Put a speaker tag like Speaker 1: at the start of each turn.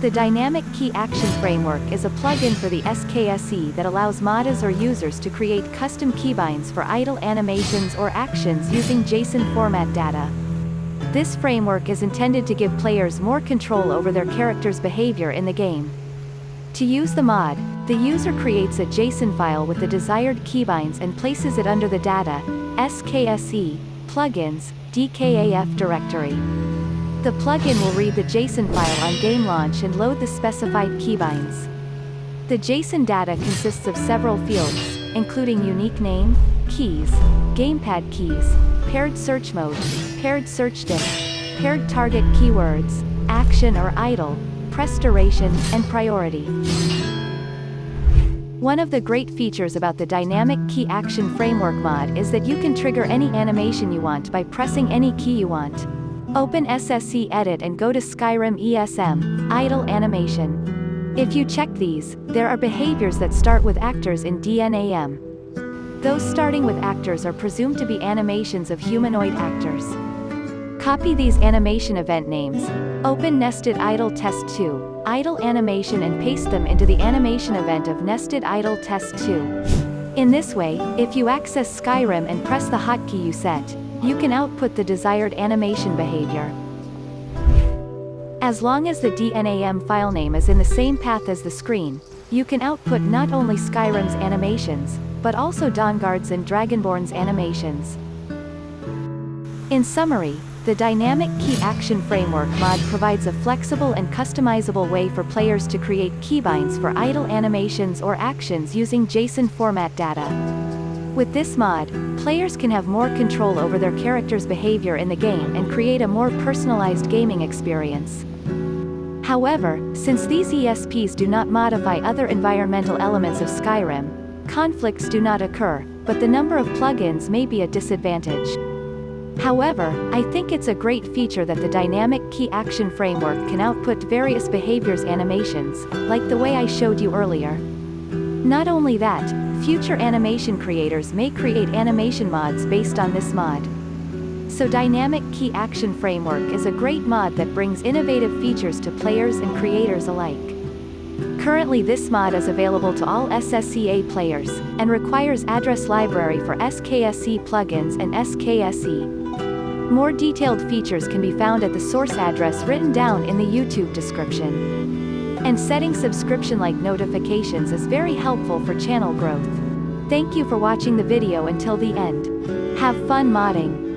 Speaker 1: The Dynamic Key Action Framework is a plugin for the SKSE that allows modders or users to create custom keybinds for idle animations or actions using JSON format data. This framework is intended to give players more control over their character's behavior in the game. To use the mod, the user creates a JSON file with the desired keybinds and places it under the data, SKSE, plugins, DKAF directory. The plugin will read the JSON file on game launch and load the specified keybinds. The JSON data consists of several fields, including unique name, keys, gamepad keys, paired search mode, paired search disk, paired target keywords, action or idle, press duration, and priority. One of the great features about the Dynamic Key Action Framework mod is that you can trigger any animation you want by pressing any key you want. Open SSE Edit and go to Skyrim ESM, Idle Animation. If you check these, there are behaviors that start with actors in DNAM. Those starting with actors are presumed to be animations of humanoid actors. Copy these animation event names. Open Nested Idle Test 2, Idle Animation and paste them into the animation event of Nested Idle Test 2. In this way, if you access Skyrim and press the hotkey you set, you can output the desired animation behavior. As long as the DNAM file name is in the same path as the screen, you can output not only Skyrim's animations, but also Dawnguard's and Dragonborn's animations. In summary, the Dynamic Key Action Framework mod provides a flexible and customizable way for players to create keybinds for idle animations or actions using JSON format data. With this mod, players can have more control over their character's behavior in the game and create a more personalized gaming experience. However, since these ESPs do not modify other environmental elements of Skyrim, conflicts do not occur, but the number of plugins may be a disadvantage. However, I think it's a great feature that the Dynamic Key Action Framework can output various behaviors animations, like the way I showed you earlier. Not only that, future animation creators may create animation mods based on this mod. So Dynamic Key Action Framework is a great mod that brings innovative features to players and creators alike. Currently this mod is available to all SSEA players, and requires address library for SKSE plugins and SKSE. More detailed features can be found at the source address written down in the YouTube description. And setting subscription-like notifications is very helpful for channel growth. Thank you for watching the video until the end. Have fun modding!